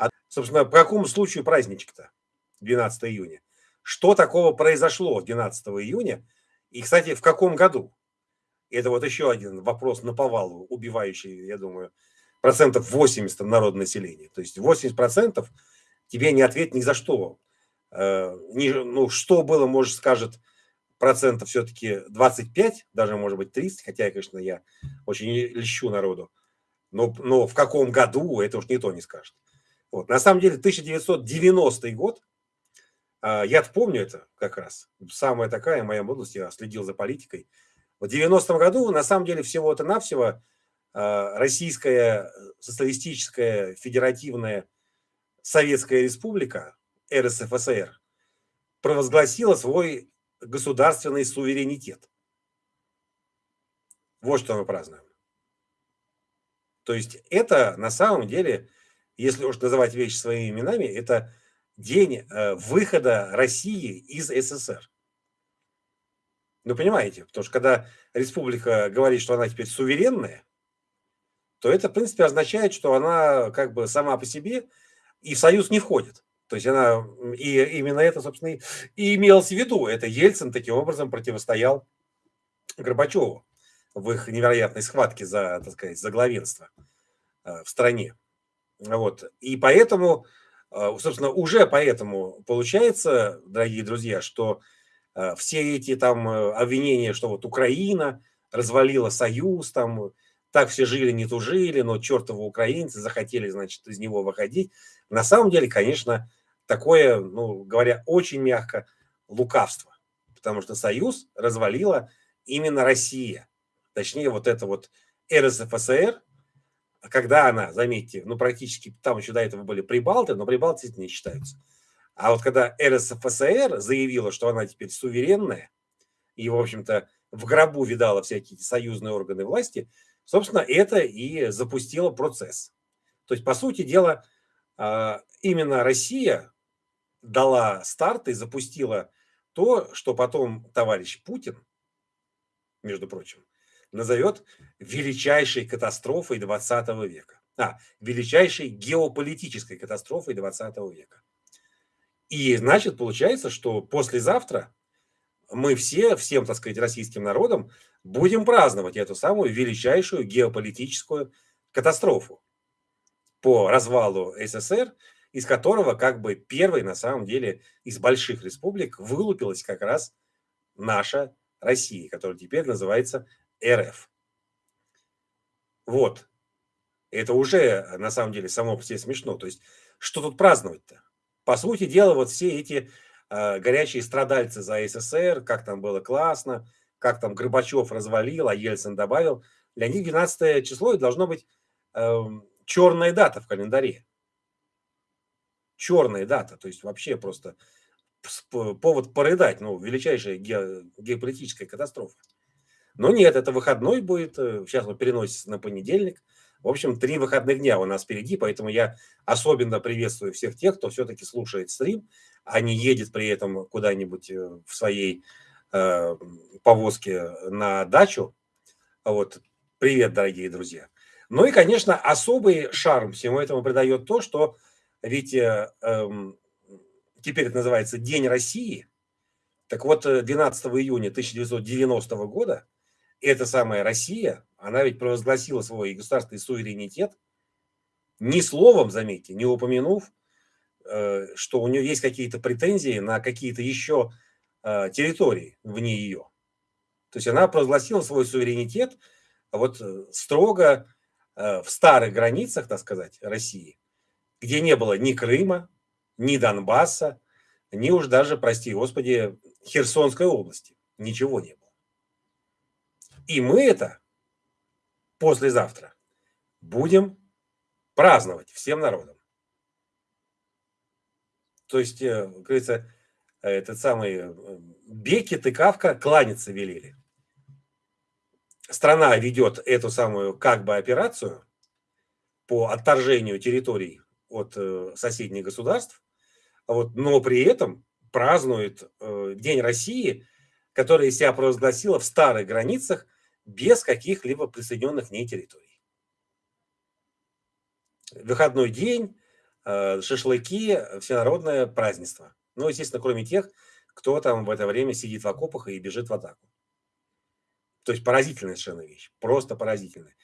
А, собственно, по какому случаю праздничек-то 12 июня? Что такого произошло 12 июня? И, кстати, в каком году? Это вот еще один вопрос на повалу, убивающий, я думаю, процентов 80 народного населения. То есть 80 процентов тебе не ответ ни за что. Э, ну, что было, может, скажет процентов все-таки 25, даже, может быть, 30, хотя, конечно, я очень льщу народу. Но, но в каком году, это уж никто не скажет. Вот. На самом деле, 1990 год, э, я помню это как раз, самая такая моя молодость, я следил за политикой. В 90-м году, на самом деле, всего-то навсего э, Российская социалистическая федеративная Советская Республика, РСФСР, провозгласила свой государственный суверенитет. Вот что мы празднуем. То есть это на самом деле, если уж называть вещи своими именами, это день э, выхода России из СССР. Ну, понимаете, потому что когда республика говорит, что она теперь суверенная, то это, в принципе, означает, что она как бы сама по себе и в союз не входит. То есть она, и именно это, собственно, и имелось в виду. Это Ельцин таким образом противостоял Горбачеву в их невероятной схватке за, так сказать, за главенство э, в стране. Вот. И поэтому, э, собственно, уже поэтому получается, дорогие друзья, что э, все эти там обвинения, что вот Украина развалила союз, там так все жили, не тужили, но чертовы украинцы захотели, значит, из него выходить. На самом деле, конечно, такое, ну, говоря очень мягко, лукавство. Потому что союз развалила именно Россия. Точнее, вот это вот РСФСР, когда она, заметьте, ну, практически, там еще до этого были прибалты, но прибалты не считаются. А вот когда РСФСР заявила, что она теперь суверенная, и, в общем-то, в гробу видала всякие союзные органы власти, Собственно, это и запустило процесс. То есть, по сути дела, а, именно Россия дала старт и запустила то, что потом товарищ Путин, между прочим, назовет величайшей катастрофой 20 века. А, величайшей геополитической катастрофой 20 века. И значит, получается, что послезавтра мы все, всем, так сказать, российским народом будем праздновать эту самую величайшую геополитическую катастрофу по развалу СССР, из которого как бы первой на самом деле из больших республик вылупилась как раз наша Россия, которая теперь называется РФ. Вот. Это уже на самом деле само по себе смешно. То есть, что тут праздновать-то? По сути дела, вот все эти э, горячие страдальцы за СССР, как там было классно, как там Горбачев развалил, а Ельцин добавил, для них 12 число должно быть э, черная дата в календаре. Черная дата, то есть вообще просто повод порыдать, ну, величайшая ге, геополитическая катастрофа. Но нет, это выходной будет, э, сейчас он переносится на понедельник. В общем, три выходных дня у нас впереди, поэтому я особенно приветствую всех тех, кто все-таки слушает стрим, а не едет при этом куда-нибудь э, в своей э, повозки на дачу. Вот. Привет, дорогие друзья. Ну и, конечно, особый шарм всему этому придает то, что ведь э, э, теперь это называется День России. Так вот, 12 июня 1990 года эта самая Россия, она ведь провозгласила свой государственный суверенитет, ни словом, заметьте, не упомянув, э, что у нее есть какие-то претензии на какие-то еще Э, территории вне ее. То есть она провозгласила свой суверенитет вот э, строго в старых границах, так сказать, России, где не было ни Крыма, ни Донбасса, ни уж даже, прости господи, Херсонской области. Ничего не было. И мы это послезавтра будем праздновать всем народом. То есть, как говорится, этот самый э, Бекет и Кавка кланяться велели. Страна ведет эту самую как бы операцию по отторжению территорий от э, соседних государств, вот, но при этом празднует э, День России, который себя провозгласила в старых границах без каких-либо присоединенных к ней территорий. Выходной день, э, шашлыки, всенародное празднество. Ну, естественно, кроме тех, кто там в это время сидит в окопах и бежит в атаку. То есть поразительная совершенно вещь, просто поразительная.